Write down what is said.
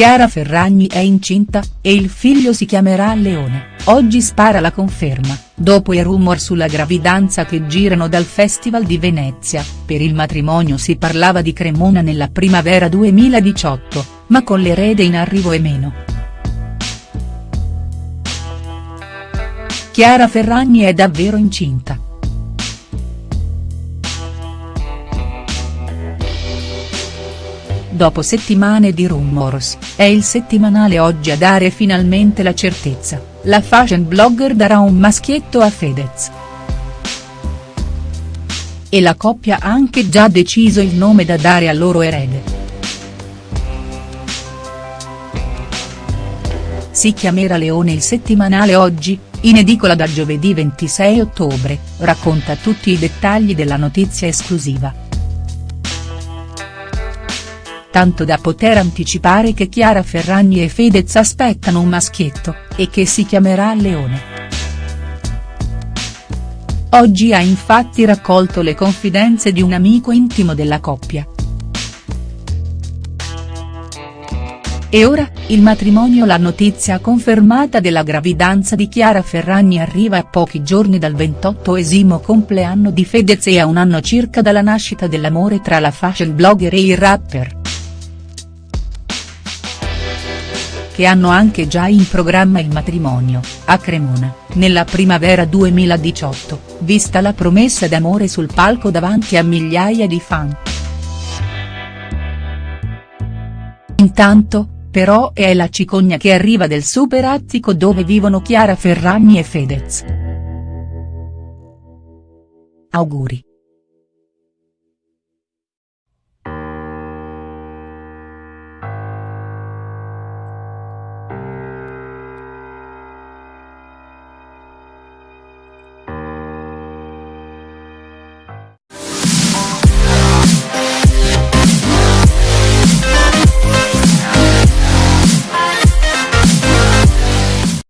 Chiara Ferragni è incinta, e il figlio si chiamerà Leone, oggi spara la conferma, dopo i rumor sulla gravidanza che girano dal Festival di Venezia, per il matrimonio si parlava di Cremona nella primavera 2018, ma con l'erede in arrivo e meno. Chiara Ferragni è davvero incinta. Dopo settimane di rumors, è il settimanale oggi a dare finalmente la certezza, la fashion blogger darà un maschietto a Fedez. E la coppia ha anche già deciso il nome da dare al loro erede. Si chiamerà Leone il settimanale oggi, in edicola da giovedì 26 ottobre, racconta tutti i dettagli della notizia esclusiva tanto da poter anticipare che Chiara Ferragni e Fedez aspettano un maschietto, e che si chiamerà Leone. Oggi ha infatti raccolto le confidenze di un amico intimo della coppia. E ora, il matrimonio La notizia confermata della gravidanza di Chiara Ferragni arriva a pochi giorni dal 28esimo compleanno di Fedez e a un anno circa dalla nascita dell'amore tra la fashion blogger e il rapper. Che hanno anche già in programma il matrimonio, a Cremona, nella primavera 2018, vista la promessa d'amore sul palco davanti a migliaia di fan. Intanto, però è la cicogna che arriva del super attico dove vivono Chiara Ferragni e Fedez. Auguri.